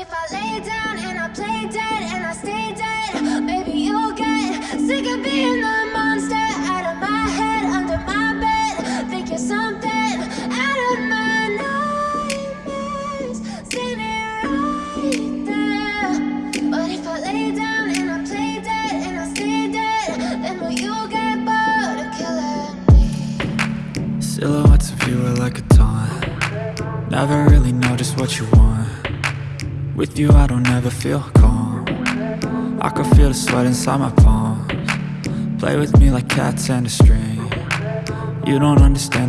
if I lay down and I play dead and I stay dead, maybe you'll get sick of being the monster out of my head, under my bed. Think you're something out of my nightmares, standing right there. But if I lay down and I play dead and I stay dead, then will you get bored of killing me? Silhouettes of you are like a taunt Never really know just what you want With you I don't ever feel calm. I can feel the sweat inside my palms. Play with me like cats and a string. You don't understand